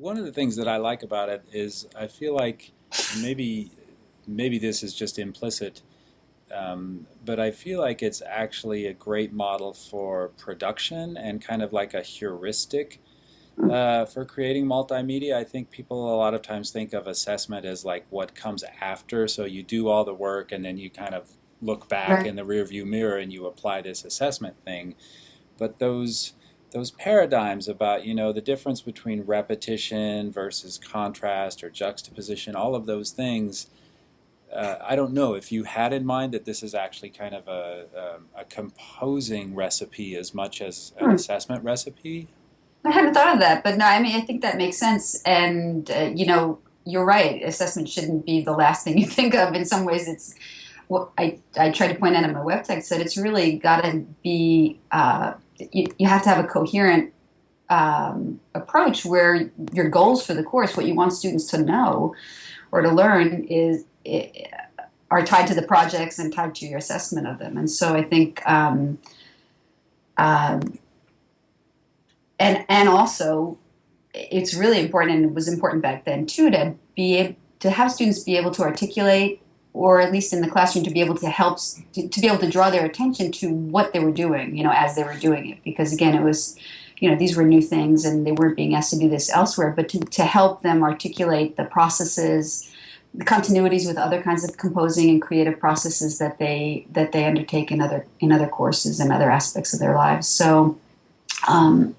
one of the things that I like about it is I feel like maybe maybe this is just implicit, um, but I feel like it's actually a great model for production and kind of like a heuristic uh, for creating multimedia. I think people a lot of times think of assessment as like what comes after. So you do all the work and then you kind of look back right. in the rearview mirror and you apply this assessment thing. But those those paradigms about you know the difference between repetition versus contrast or juxtaposition, all of those things. Uh, I don't know if you had in mind that this is actually kind of a, a, um, a composing recipe as much as an hmm. assessment recipe. I hadn't thought of that, but no, I mean, I think that makes sense. And, uh, you know, you're right. Assessment shouldn't be the last thing you think of. In some ways, it's what I, I try to point out in my web text that it's really got to be, uh, you, you have to have a coherent um, approach where your goals for the course, what you want students to know or to learn, is are tied to the projects and tied to your assessment of them. And so I think. Um, um, and and also it's really important and it was important back then too to be to have students be able to articulate or at least in the classroom to be able to help to, to, be able to draw their attention to what they were doing you know as they were doing it. Because again it was you know these were new things and they weren't being asked to do this elsewhere but to, to help them articulate the processes the continuities with other kinds of composing and creative processes that they that they undertake in other in other courses and other aspects of their lives. So um,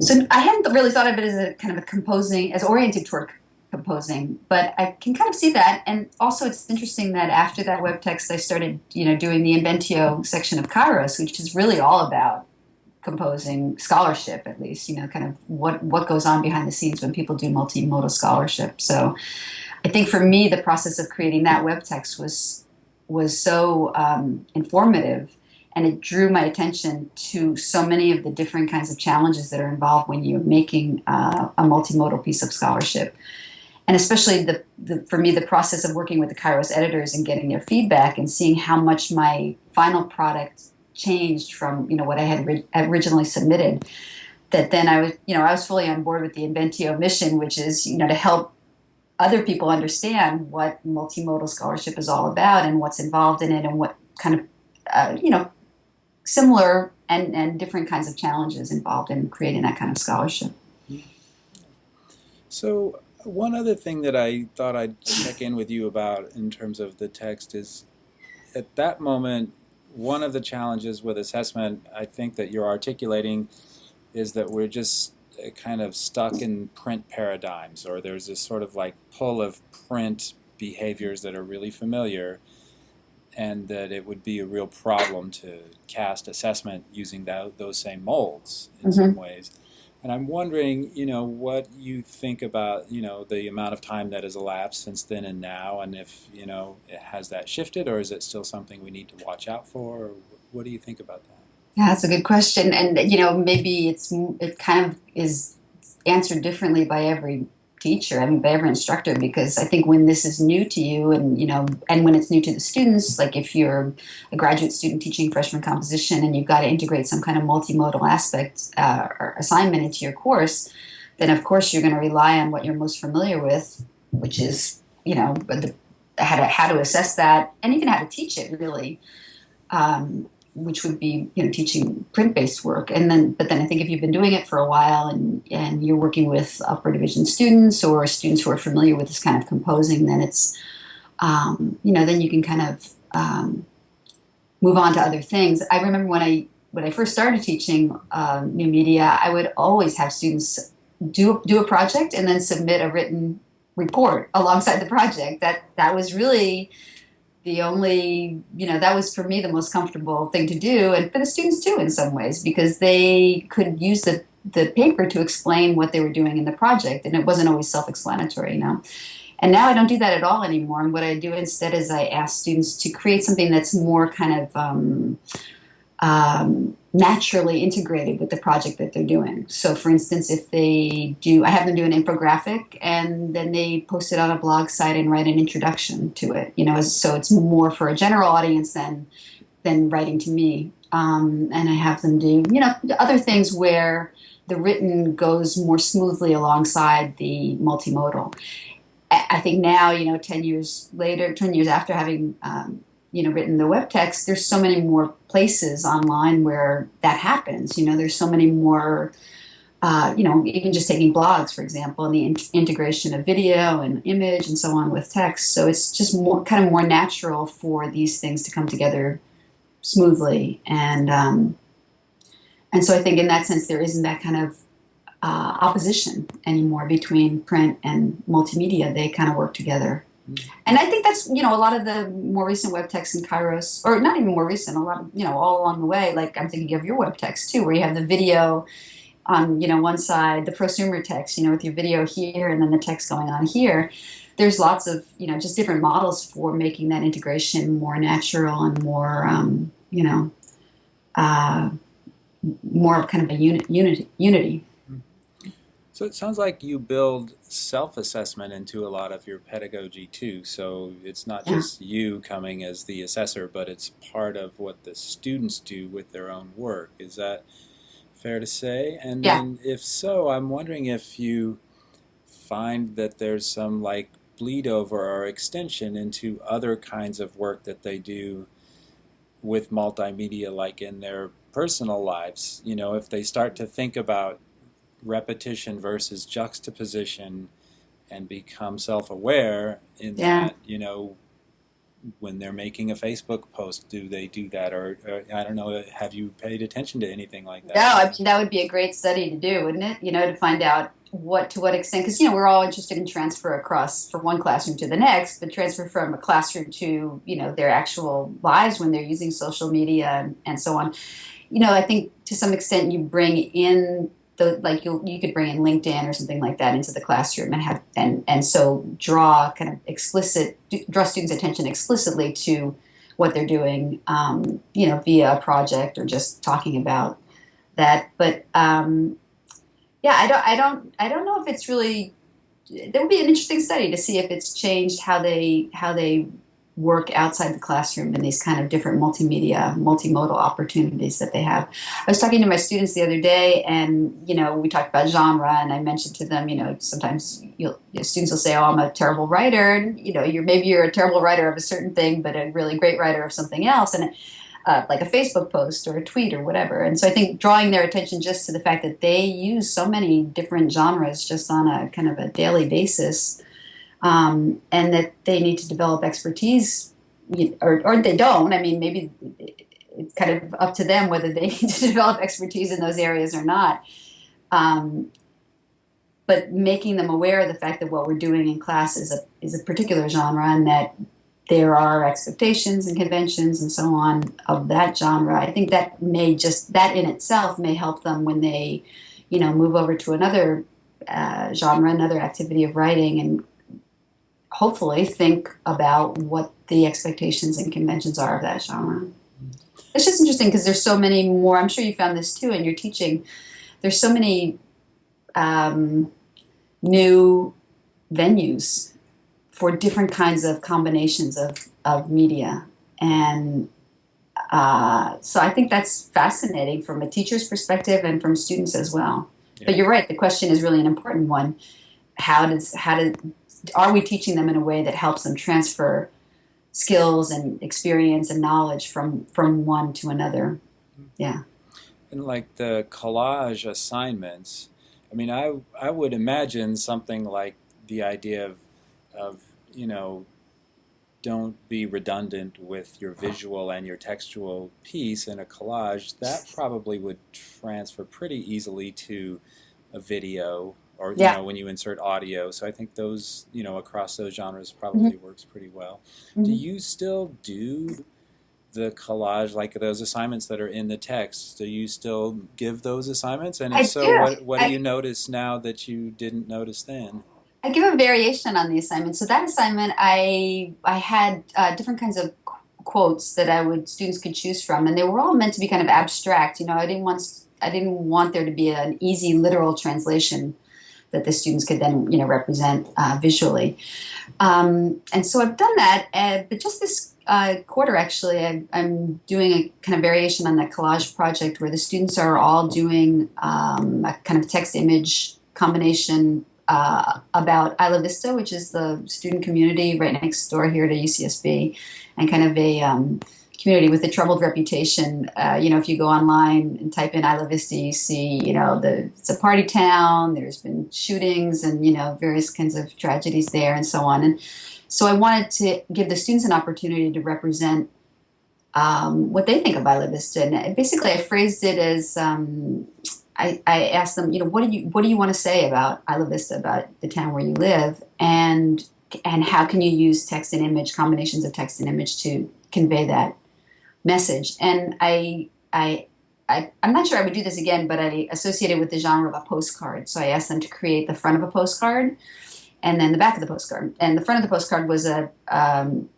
so I hadn't really thought of it as a kind of a composing, as oriented toward composing, but I can kind of see that. And also, it's interesting that after that web text, I started, you know, doing the Inventio section of Kairos, which is really all about composing scholarship, at least, you know, kind of what what goes on behind the scenes when people do multimodal scholarship. So, I think for me, the process of creating that web text was was so um, informative and it drew my attention to so many of the different kinds of challenges that are involved when you're making uh, a multimodal piece of scholarship. And especially the, the, for me, the process of working with the Kairos editors and getting their feedback and seeing how much my final product changed from you know what I had originally submitted. That then I was you know I was fully on board with the Inventio mission, which is you know to help other people understand what multimodal scholarship is all about and what's involved in it and what kind of uh, you know similar and, and different kinds of challenges involved in creating that kind of scholarship. So one other thing that I thought I'd check in with you about in terms of the text is at that moment, one of the challenges with assessment I think that you're articulating is that we're just uh, kind of stuck in print paradigms or there's this sort of like pull of print behaviors that are really familiar and that it would be a real problem to cast assessment using that, those same molds in mm -hmm. some ways. And I'm wondering, you know, what you think about, you know, the amount of time that has elapsed since then and now, and if, you know, has that shifted, or is it still something we need to watch out for? Or what do you think about that? Yeah, that's a good question, and you know, maybe it's it kind of is answered differently by every teacher, I mean, every instructor, because I think when this is new to you and, you know, and when it's new to the students, like if you're a graduate student teaching freshman composition and you've got to integrate some kind of multimodal aspect uh, or assignment into your course, then of course you're going to rely on what you're most familiar with, which is, you know, the, how to, how to assess that and even how to teach it really. Um, which would be you know teaching print-based work. And then but then I think if you've been doing it for a while and and you're working with upper division students or students who are familiar with this kind of composing then it's um, you know then you can kind of um, move on to other things. I remember when I when I first started teaching uh, new media I would always have students do do a project and then submit a written report alongside the project. That that was really the only, you know, that was for me the most comfortable thing to do, and for the students too in some ways, because they could use the, the paper to explain what they were doing in the project, and it wasn't always self-explanatory, you know. And now I don't do that at all anymore, and what I do instead is I ask students to create something that's more kind of um, um, naturally integrated with the project that they're doing. So for instance, if they do, I have them do an infographic and then they post it on a blog site and write an introduction to it, you know, so it's more for a general audience than, than writing to me. Um, and I have them do, you know, other things where the written goes more smoothly alongside the multimodal. I think now, you know, 10 years later, 10 years after having, um, you know, written the web text, there's so many more places online where that happens. You know, there's so many more, uh, you know, even just taking blogs, for example, and the in integration of video and image and so on with text. So it's just more kind of more natural for these things to come together smoothly. And, um, and so I think in that sense, there isn't that kind of uh, opposition anymore between print and multimedia. They kind of work together. And I think that's, you know, a lot of the more recent web texts in Kairos, or not even more recent, a lot of, you know, all along the way, like I'm thinking of your web text too, where you have the video on, you know, one side, the prosumer text, you know, with your video here and then the text going on here. There's lots of, you know, just different models for making that integration more natural and more, um, you know, uh, more kind of a unit, unity. unity. So it sounds like you build self-assessment into a lot of your pedagogy too. So it's not yeah. just you coming as the assessor, but it's part of what the students do with their own work. Is that fair to say? And yeah. then if so, I'm wondering if you find that there's some like bleed over or extension into other kinds of work that they do with multimedia like in their personal lives. You know, if they start to think about repetition versus juxtaposition and become self-aware in yeah. that, you know, when they're making a Facebook post, do they do that? Or, or, I don't know, have you paid attention to anything like that? No, I that would be a great study to do, wouldn't it? You know, to find out what to what extent, because, you know, we're all interested in transfer across from one classroom to the next, but transfer from a classroom to, you know, their actual lives when they're using social media and, and so on. You know, I think to some extent you bring in the like you you could bring in LinkedIn or something like that into the classroom and have and and so draw kind of explicit draw students' attention explicitly to what they're doing, um, you know, via a project or just talking about that. But um, yeah, I don't I don't I don't know if it's really. There would be an interesting study to see if it's changed how they how they work outside the classroom in these kind of different multimedia, multimodal opportunities that they have. I was talking to my students the other day, and you know, we talked about genre, and I mentioned to them, you know, sometimes you know, students will say, "Oh, I'm a terrible writer," and you know, you're maybe you're a terrible writer of a certain thing, but a really great writer of something else, and. Uh, like a Facebook post or a tweet or whatever. And so I think drawing their attention just to the fact that they use so many different genres just on a kind of a daily basis um, and that they need to develop expertise, or, or they don't. I mean, maybe it's kind of up to them whether they need to develop expertise in those areas or not. Um, but making them aware of the fact that what we're doing in class is a, is a particular genre and that there are expectations and conventions and so on of that genre. I think that may just, that in itself may help them when they, you know, move over to another uh, genre, another activity of writing and hopefully think about what the expectations and conventions are of that genre. It's just interesting because there's so many more. I'm sure you found this too in your teaching. There's so many um, new venues for different kinds of combinations of, of media. And uh, so I think that's fascinating from a teacher's perspective and from students as well. Yeah. But you're right, the question is really an important one. How does how did are we teaching them in a way that helps them transfer skills and experience and knowledge from from one to another? Yeah. And like the collage assignments i mean i i would imagine something like the idea of of you know don't be redundant with your visual and your textual piece in a collage. That probably would transfer pretty easily to a video or yeah. you know when you insert audio. So I think those you know across those genres probably mm -hmm. works pretty well. Mm -hmm. Do you still do the collage like those assignments that are in the text? Do you still give those assignments? And if I so, do. what what I, do you notice now that you didn't notice then? I give a variation on the assignment. So that assignment, I I had uh, different kinds of quotes that I would students could choose from, and they were all meant to be kind of abstract. You know, I didn't want I didn't want there to be an easy literal translation that the students could then you know represent uh, visually. Um, and so I've done that, uh, but just this uh, quarter actually, I, am doing a kind of variation on that collage project where the students are all doing um, a kind of text image combination uh, about Isla Vista, which is the student community right next door here to UCSB, and kind of a um, community with a troubled reputation. Uh, you know, if you go online and type in Isla Vista, you see, you know, the it's a party town. There's been shootings and you know various kinds of tragedies there and so on. And so I wanted to give the students an opportunity to represent um, what they think of Isla Vista. And basically, I phrased it as um, I, I, asked them, you know, what do you what do you want to say about Isla Vista, about the town where you live, and and how can you use text and image combinations of text and image to convey that message? And I I. I, I'm not sure I would do this again, but I associated with the genre of a postcard. So I asked them to create the front of a postcard and then the back of the postcard. And the front of the postcard was a, um,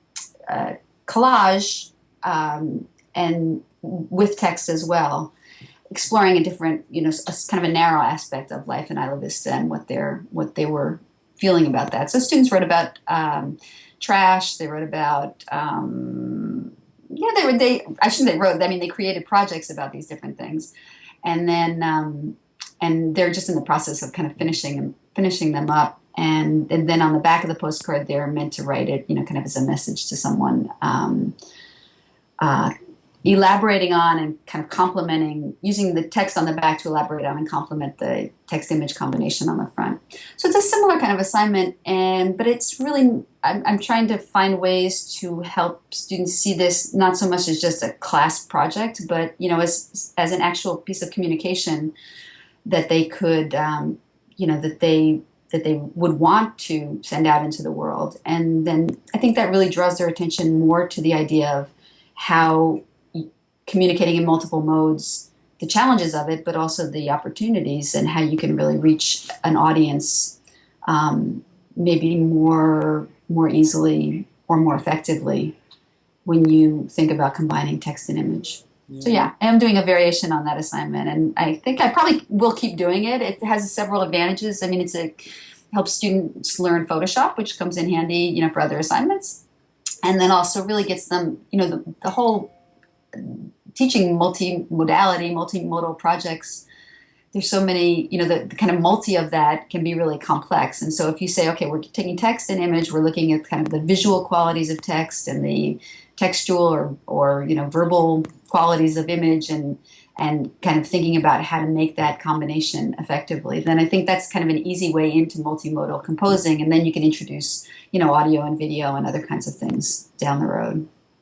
a collage um, and with text as well exploring a different, you know, a, kind of a narrow aspect of life in Isla Vista and what they're what they were feeling about that. So students wrote about um, trash. They wrote about um, yeah, they were they. I shouldn't they wrote. I mean, they created projects about these different things, and then um, and they're just in the process of kind of finishing finishing them up. And, and then on the back of the postcard, they're meant to write it, you know, kind of as a message to someone. Um, uh, elaborating on and kind of complementing, using the text on the back to elaborate on and complement the text image combination on the front. So it's a similar kind of assignment, and but it's really, I'm, I'm trying to find ways to help students see this not so much as just a class project, but you know, as, as an actual piece of communication that they could, um, you know, that they that they would want to send out into the world. And then I think that really draws their attention more to the idea of how communicating in multiple modes, the challenges of it, but also the opportunities and how you can really reach an audience um, maybe more more easily or more effectively when you think about combining text and image. Yeah. So yeah, I am doing a variation on that assignment, and I think I probably will keep doing it. It has several advantages. I mean, it's a helps students learn Photoshop, which comes in handy, you know, for other assignments, and then also really gets them, you know, the, the whole teaching multimodality, multimodal projects, there's so many, you know, the, the, kind of multi of that can be really complex. And so if you say, okay, we're taking text and image, we're looking at kind of the visual qualities of text and the textual or, or you know, verbal qualities of image and and kind of thinking about how to make that combination effectively, then I think that's kind of an easy way into multimodal composing. And then you can introduce, you know, audio and video and other kinds of things down the road.